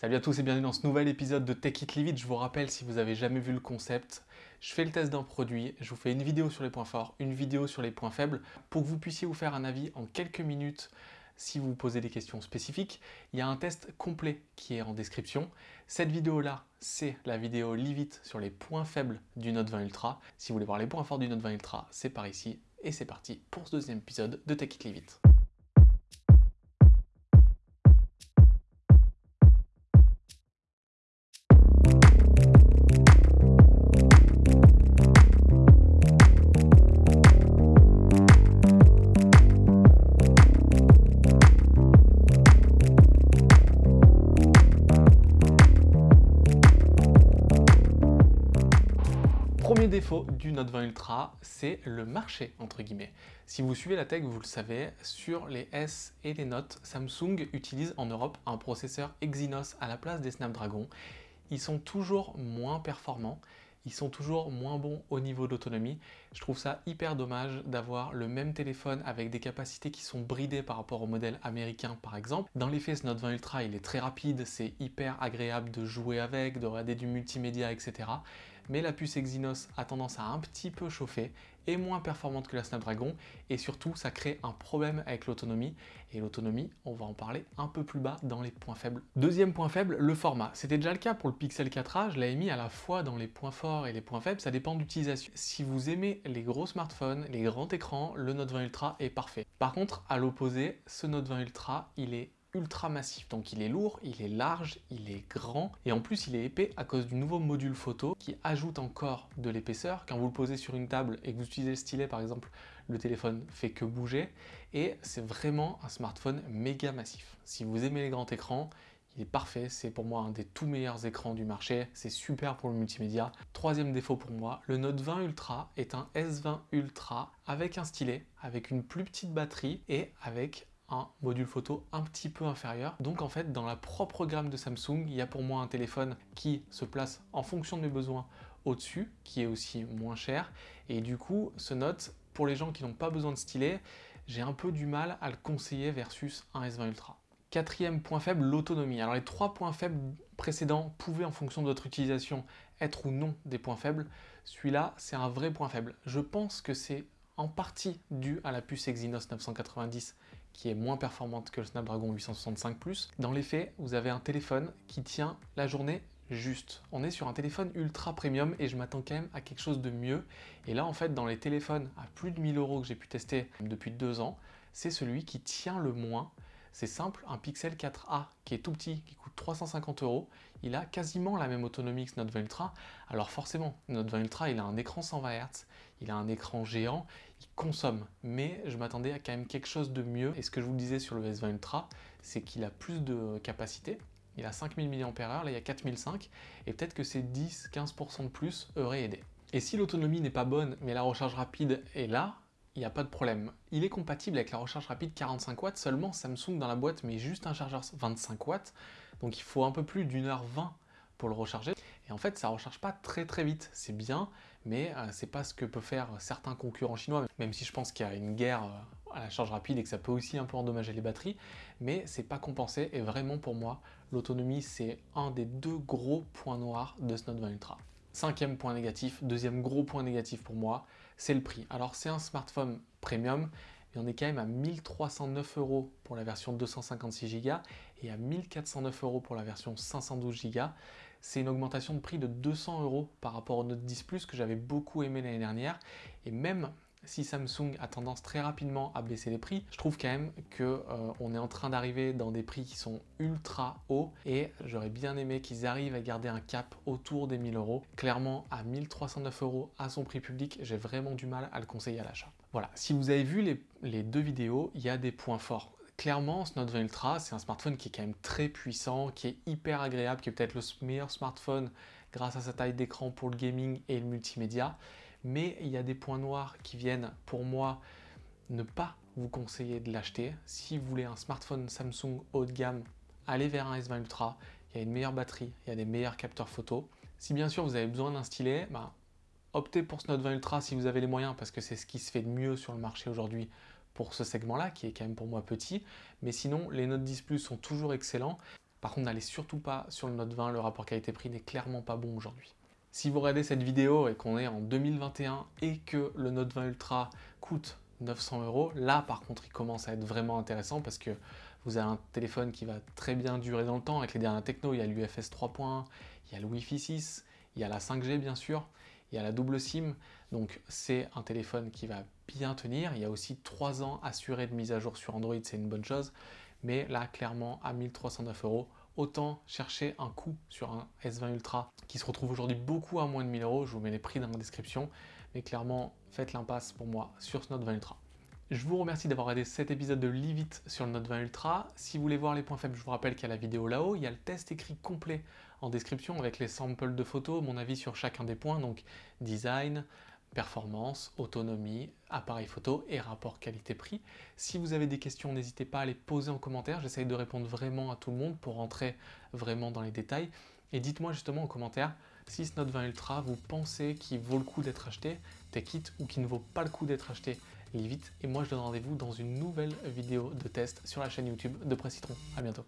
Salut à tous et bienvenue dans ce nouvel épisode de Tech It Live. Je vous rappelle, si vous avez jamais vu le concept, je fais le test d'un produit, je vous fais une vidéo sur les points forts, une vidéo sur les points faibles, pour que vous puissiez vous faire un avis en quelques minutes si vous posez des questions spécifiques. Il y a un test complet qui est en description. Cette vidéo-là, c'est la vidéo Live It sur les points faibles du Note 20 Ultra. Si vous voulez voir les points forts du Note 20 Ultra, c'est par ici. Et c'est parti pour ce deuxième épisode de Tech It Live. Premier défaut du Note 20 Ultra, c'est le marché, entre guillemets. Si vous suivez la tech, vous le savez, sur les S et les Note, Samsung utilise en Europe un processeur Exynos à la place des Snapdragon. Ils sont toujours moins performants, ils sont toujours moins bons au niveau d'autonomie. Je trouve ça hyper dommage d'avoir le même téléphone avec des capacités qui sont bridées par rapport au modèle américain par exemple. Dans les faits, ce Note 20 Ultra, il est très rapide, c'est hyper agréable de jouer avec, de regarder du multimédia, etc mais la puce Exynos a tendance à un petit peu chauffer, est moins performante que la Snapdragon et surtout ça crée un problème avec l'autonomie et l'autonomie on va en parler un peu plus bas dans les points faibles. Deuxième point faible, le format. C'était déjà le cas pour le Pixel 4a, je l'avais mis à la fois dans les points forts et les points faibles, ça dépend d'utilisation. Si vous aimez les gros smartphones, les grands écrans, le Note 20 Ultra est parfait. Par contre, à l'opposé, ce Note 20 Ultra, il est ultra massif. Donc il est lourd, il est large, il est grand et en plus il est épais à cause du nouveau module photo qui ajoute encore de l'épaisseur. Quand vous le posez sur une table et que vous utilisez le stylet par exemple, le téléphone fait que bouger et c'est vraiment un smartphone méga massif. Si vous aimez les grands écrans, il est parfait, c'est pour moi un des tout meilleurs écrans du marché, c'est super pour le multimédia. Troisième défaut pour moi, le Note 20 Ultra est un S20 Ultra avec un stylet, avec une plus petite batterie et avec un module photo un petit peu inférieur. Donc en fait, dans la propre gamme de Samsung, il y a pour moi un téléphone qui se place en fonction de mes besoins au-dessus, qui est aussi moins cher. Et du coup, ce Note, pour les gens qui n'ont pas besoin de stylet, j'ai un peu du mal à le conseiller versus un S20 Ultra. Quatrième point faible, l'autonomie. Alors les trois points faibles précédents pouvaient en fonction de votre utilisation être ou non des points faibles. Celui-là, c'est un vrai point faible. Je pense que c'est en partie dû à la puce Exynos 990 qui est moins performante que le Snapdragon 865+. Dans les faits, vous avez un téléphone qui tient la journée juste. On est sur un téléphone ultra premium et je m'attends quand même à quelque chose de mieux. Et là, en fait, dans les téléphones à plus de 1000 euros que j'ai pu tester depuis deux ans, c'est celui qui tient le moins. C'est simple, un Pixel 4a qui est tout petit, qui coûte 350 euros, il a quasiment la même autonomie que ce Note 20 Ultra. Alors forcément, Note 20 Ultra, il a un écran 120 Hz, il a un écran géant, il consomme. Mais je m'attendais à quand même quelque chose de mieux. Et ce que je vous disais sur le S20 Ultra, c'est qu'il a plus de capacité. Il a 5000 mAh, là il y a 4005, et peut-être que ces 10-15% de plus auraient aidé. Et si l'autonomie n'est pas bonne, mais la recharge rapide est là, il n'y a pas de problème. Il est compatible avec la recharge rapide 45 watts, seulement Samsung dans la boîte met juste un chargeur 25 watts, donc il faut un peu plus d'une heure 20 pour le recharger. Et en fait, ça ne recharge pas très très vite. C'est bien, mais euh, c'est pas ce que peuvent faire certains concurrents chinois, même si je pense qu'il y a une guerre euh, à la charge rapide et que ça peut aussi un peu endommager les batteries, mais c'est pas compensé. Et vraiment pour moi, l'autonomie, c'est un des deux gros points noirs de ce Note 20 Ultra. Cinquième point négatif, deuxième gros point négatif pour moi, c'est le prix. Alors c'est un smartphone premium, mais on est quand même à 1309 euros pour la version 256 Go et à 1409 euros pour la version 512 Go. C'est une augmentation de prix de 200 euros par rapport au Note 10 Plus que j'avais beaucoup aimé l'année dernière. Et même si Samsung a tendance très rapidement à baisser les prix, je trouve quand même qu'on euh, est en train d'arriver dans des prix qui sont ultra hauts et j'aurais bien aimé qu'ils arrivent à garder un cap autour des 1000 euros. Clairement, à 1309 euros à son prix public, j'ai vraiment du mal à le conseiller à l'achat. Voilà, si vous avez vu les, les deux vidéos, il y a des points forts. Clairement, ce Note 20 Ultra, c'est un smartphone qui est quand même très puissant, qui est hyper agréable, qui est peut-être le meilleur smartphone grâce à sa taille d'écran pour le gaming et le multimédia mais il y a des points noirs qui viennent pour moi ne pas vous conseiller de l'acheter. Si vous voulez un smartphone Samsung haut de gamme, allez vers un S20 Ultra, il y a une meilleure batterie, il y a des meilleurs capteurs photo. Si bien sûr vous avez besoin d'un stylet, bah, optez pour ce Note 20 Ultra si vous avez les moyens parce que c'est ce qui se fait de mieux sur le marché aujourd'hui pour ce segment-là qui est quand même pour moi petit. Mais sinon, les Note 10 Plus sont toujours excellents. Par contre, n'allez surtout pas sur le Note 20, le rapport qualité-prix n'est clairement pas bon aujourd'hui. Si vous regardez cette vidéo et qu'on est en 2021 et que le Note 20 Ultra coûte 900 euros, là par contre il commence à être vraiment intéressant parce que vous avez un téléphone qui va très bien durer dans le temps. Avec les dernières techno, il y a l'UFS 3.1, il y a le Wi-Fi 6, il y a la 5G bien sûr, il y a la double SIM, donc c'est un téléphone qui va bien tenir. Il y a aussi 3 ans assurés de mise à jour sur Android, c'est une bonne chose, mais là clairement à 1309 euros, autant chercher un coût sur un S20 Ultra qui se retrouve aujourd'hui beaucoup à moins de 1000 euros. Je vous mets les prix dans la description, mais clairement faites l'impasse pour moi sur ce Note 20 Ultra. Je vous remercie d'avoir regardé cet épisode de Livit sur le Note 20 Ultra. Si vous voulez voir les points faibles, je vous rappelle qu'il y a la vidéo là-haut. Il y a le test écrit complet en description avec les samples de photos, mon avis sur chacun des points, donc design, performance, autonomie, appareil photo et rapport qualité-prix. Si vous avez des questions, n'hésitez pas à les poser en commentaire. J'essaye de répondre vraiment à tout le monde pour rentrer vraiment dans les détails. Et dites-moi justement en commentaire si ce Note 20 Ultra, vous pensez qu'il vaut le coup d'être acheté, take it, ou qu'il ne vaut pas le coup d'être acheté, vite. Et moi, je donne rendez-vous dans une nouvelle vidéo de test sur la chaîne YouTube de Presse Citron. À bientôt.